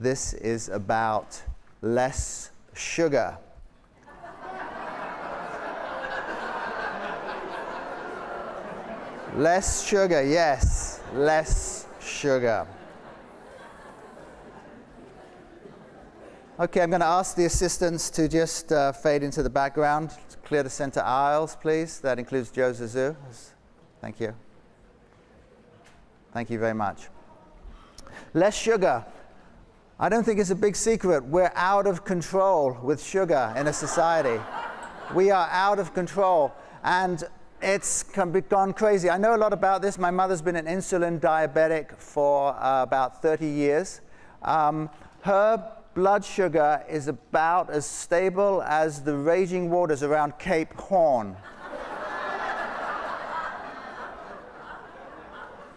this is about less sugar. less sugar, yes, less sugar. Okay, I'm going to ask the assistants to just uh, fade into the background. Clear the center aisles, please. That includes Joe Zazu. Thank you. Thank you very much. Less sugar. I don't think it's a big secret. We're out of control with sugar in a society. we are out of control. And it's gone crazy. I know a lot about this. My mother's been an insulin diabetic for uh, about 30 years. Um, her blood sugar is about as stable as the raging waters around Cape Horn.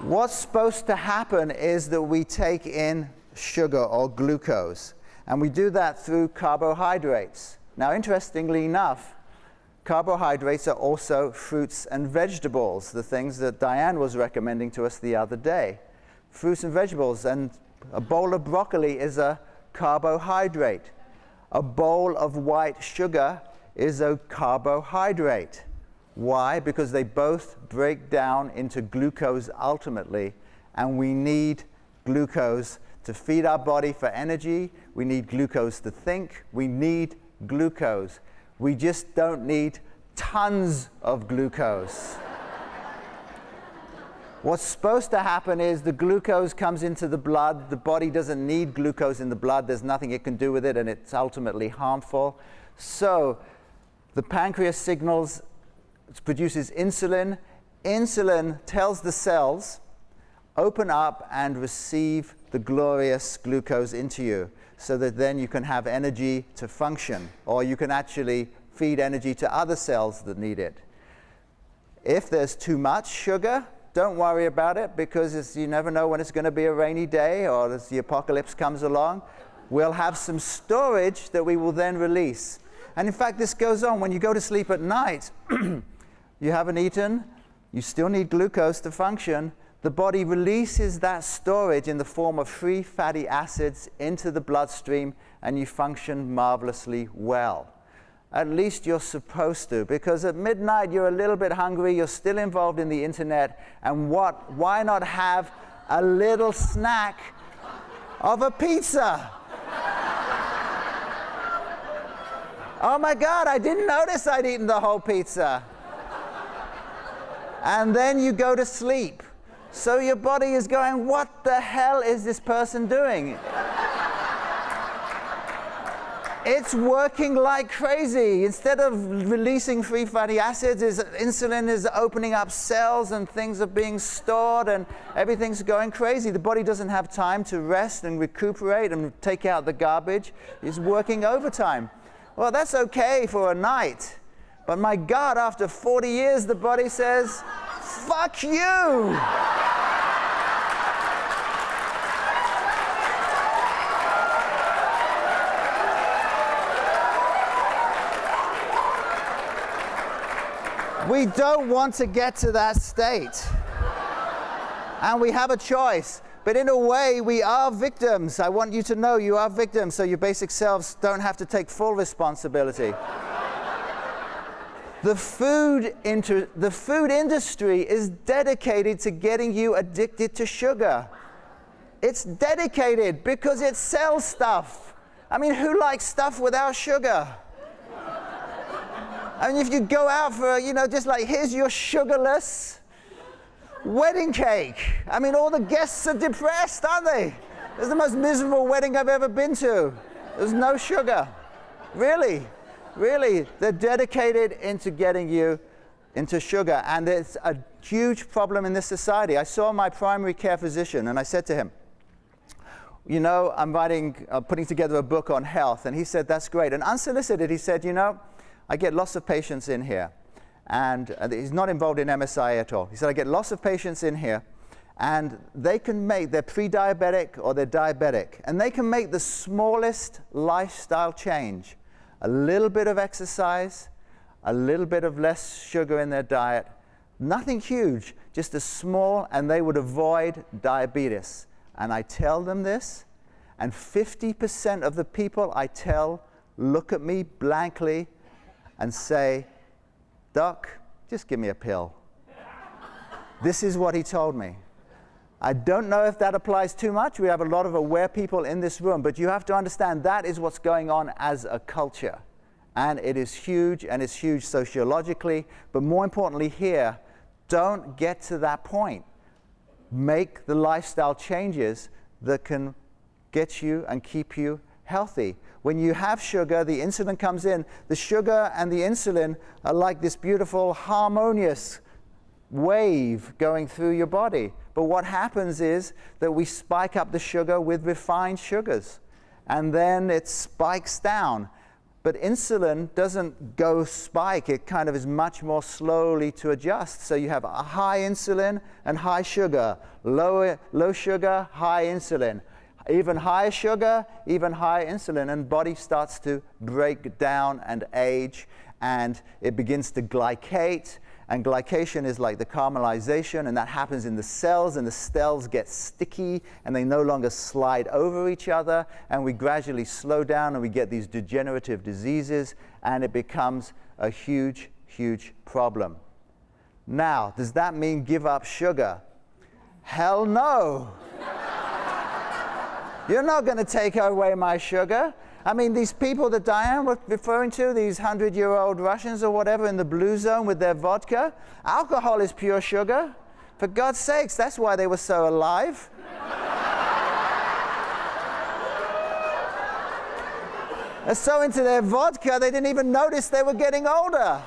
What's supposed to happen is that we take in sugar or glucose, and we do that through carbohydrates. Now, interestingly enough, carbohydrates are also fruits and vegetables, the things that Diane was recommending to us the other day. Fruits and vegetables, and a bowl of broccoli is a carbohydrate. A bowl of white sugar is a carbohydrate. Why? Because they both break down into glucose ultimately, and we need glucose to feed our body for energy. We need glucose to think. We need glucose. We just don't need tons of glucose. What's supposed to happen is the glucose comes into the blood. The body doesn't need glucose in the blood. There's nothing it can do with it, and it's ultimately harmful. So the pancreas signals, produces insulin. Insulin tells the cells, open up and receive the glorious glucose into you so that then you can have energy to function, or you can actually feed energy to other cells that need it. If there's too much sugar, don't worry about it because you never know when it's going to be a rainy day or as the apocalypse comes along. We'll have some storage that we will then release. And in fact, this goes on. When you go to sleep at night, you haven't eaten, you still need glucose to function. The body releases that storage in the form of free fatty acids into the bloodstream, and you function marvelously well. At least you're supposed to, because at midnight you're a little bit hungry, you're still involved in the internet, and what? Why not have a little snack of a pizza? oh my God, I didn't notice I'd eaten the whole pizza. And then you go to sleep. So your body is going, what the hell is this person doing? it's working like crazy. Instead of releasing free fatty acids, is insulin is opening up cells and things are being stored and everything's going crazy. The body doesn't have time to rest and recuperate and take out the garbage. It's working overtime. Well, that's okay for a night. But my God, after 40 years, the body says, fuck you. We don't want to get to that state. and we have a choice. But in a way, we are victims. I want you to know you are victims, so your basic selves don't have to take full responsibility. The, food inter- the food industry is dedicated to getting you addicted to sugar. It's dedicated because it sells stuff. I mean, who likes stuff without sugar? And if you go out for, you know, just like, here's your sugarless wedding cake. I mean, all the guests are depressed, aren't they? It's the most miserable wedding I've ever been to. There's no sugar. Really, really. They're dedicated into getting you into sugar. And it's a huge problem in this society. I saw my primary care physician and I said to him, you know, I'm writing, uh, putting together a book on health. And he said, that's great. And unsolicited, he said, you know, I get lots of patients in here, and uh, he's not involved in MSI at all. He said, I get lots of patients in here, and they can make, they're pre-diabetic or they're diabetic, and they can make the smallest lifestyle change. A little bit of exercise, a little bit of less sugar in their diet, nothing huge, just a small, and they would avoid diabetes. And I tell them this, And 50% of the people I tell look at me blankly and say, Doc, just give me a pill. this is what he told me. I don't know if that applies too much. We have a lot of aware people in this room, but you have to understand that is what's going on as a culture. And it is huge, and it's huge sociologically, but more importantly, here, don't get to that point. Make the lifestyle changes that can get you and keep you healthy. When you have sugar, the insulin comes in. The sugar and the insulin are like this beautiful, harmonious wave going through your body. But what happens is that we spike up the sugar with refined sugars, and then it spikes down. But insulin doesn't go spike, it kind of is much more slowly to adjust. So you have a high insulin and high sugar, low, low sugar, high insulin. Even higher sugar, even higher insulin, and body starts to break down and age, and it begins to glycate, and glycation is like the caramelization, and that happens in the cells, and the cells get sticky, and they no longer slide over each other, and we gradually slow down, and we get these degenerative diseases, and it becomes a huge, huge problem. Now, does that mean give up sugar? Hell no. You're not going to take away my sugar. I mean, these people that Diane was referring to, these 100 year old Russians or whatever in the blue zone with their vodka, alcohol is pure sugar. For God's sakes, that's why they were so alive. They're so into their vodka, they didn't even notice they were getting older.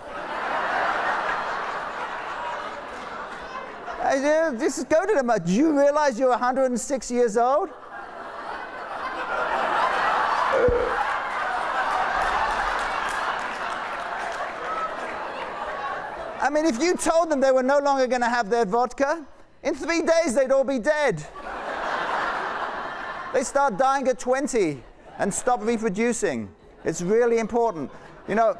I just go to them. Do you realize you're 106 years old? Mean, if you told them they were no longer going to have their vodka, in three days they'd all be dead. they start dying at 20 and stop reproducing. It's really important. You know,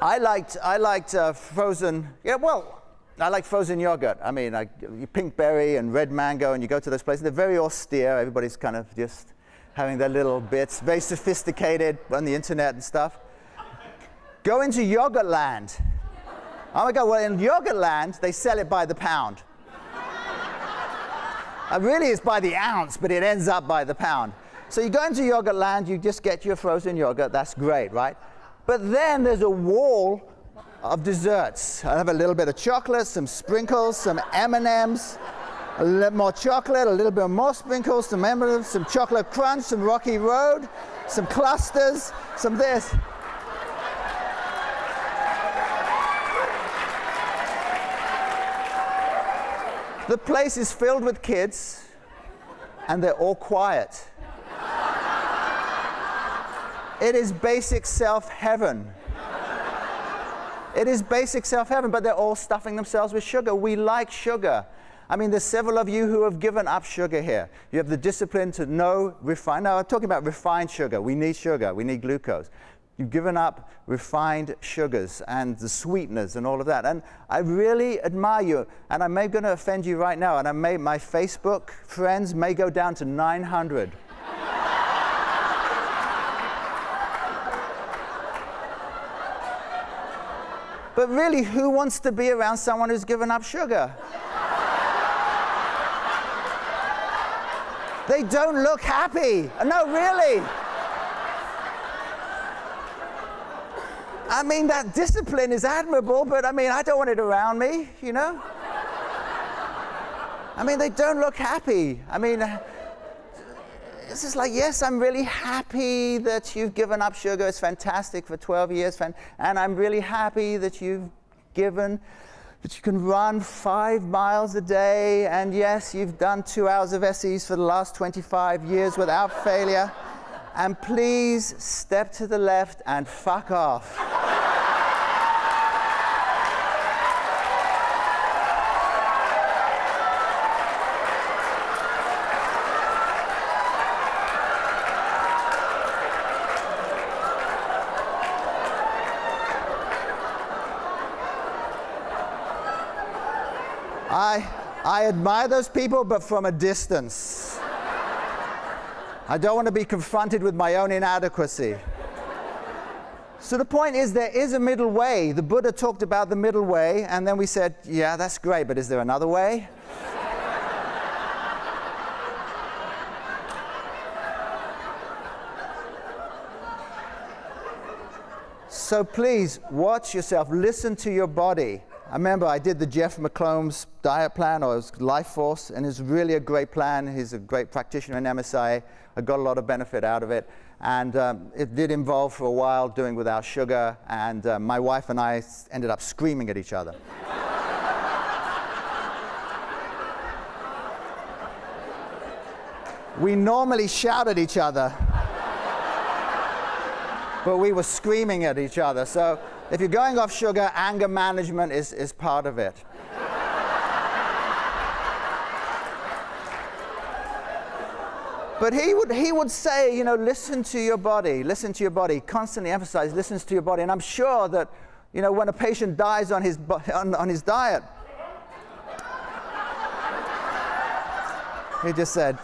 I liked, I liked uh, frozen, yeah, well, I like frozen yogurt. I mean, I, Pinkberry and red mango, and you go to those places, they're very austere. Everybody's kind of just having their little bits, very sophisticated on the internet and stuff. Go into Yogurtland Oh my God, well, in Yogurtland, they sell it by the pound. it really is by the ounce, but it ends up by the pound. So you go into Yogurtland, you just get your frozen yogurt, that's great, right? But then there's a wall of desserts. I have a little bit of chocolate, some sprinkles, some M&Ms, a little more chocolate, a little bit more sprinkles, some M&Ms, some chocolate crunch, some Rocky Road, some clusters, some this. The place is filled with kids, and they're all quiet. it is basic self heaven. It is basic self heaven, but they're all stuffing themselves with sugar. We like sugar. I mean, there's several of you who have given up sugar here. You have the discipline to know refine. Now, I'm talking about refined sugar. We need sugar, we need glucose. You've given up refined sugars and the sweeteners and all of that. And I really admire you. And I may going to offend you right now. And I may, my Facebook friends may go down to 900. but really, who wants to be around someone who's given up sugar? they don't look happy. No, really. I mean, that discipline is admirable, but I mean, I don't want it around me, you know? I mean, they don't look happy. I mean, uh, it's just like, yes, I'm really happy that you've given up sugar. It's fantastic for 12 years. And I'm really happy that you've given, that you can run five miles a day. And yes, you've done two hours of SEs for the last 25 years without failure. And please step to the left and fuck off. I, admire those people, but from a distance. I don't want to be confronted with my own inadequacy. So the point is, there is a middle way. The Buddha talked about the middle way, and then we said, yeah, that's great, but is there another way? so please watch yourself, listen to your body. I remember I did the Jeff McCombs diet plan or his Life Force, and it's really a great plan. He's a great practitioner in MSI. I got a lot of benefit out of it. And um, it did involve for a while doing without sugar, and uh, my wife and I ended up screaming at each other. we normally shout at each other, but we were screaming at each other. So if you're going off sugar, anger management is, is part of it. But he would, he would say, you know, listen to your body, listen to your body, constantly emphasize, listen to your body. And I'm sure that, you know, when a patient dies on his, on, on his diet, he just said,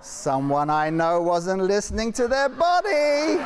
someone I know wasn't listening to their body.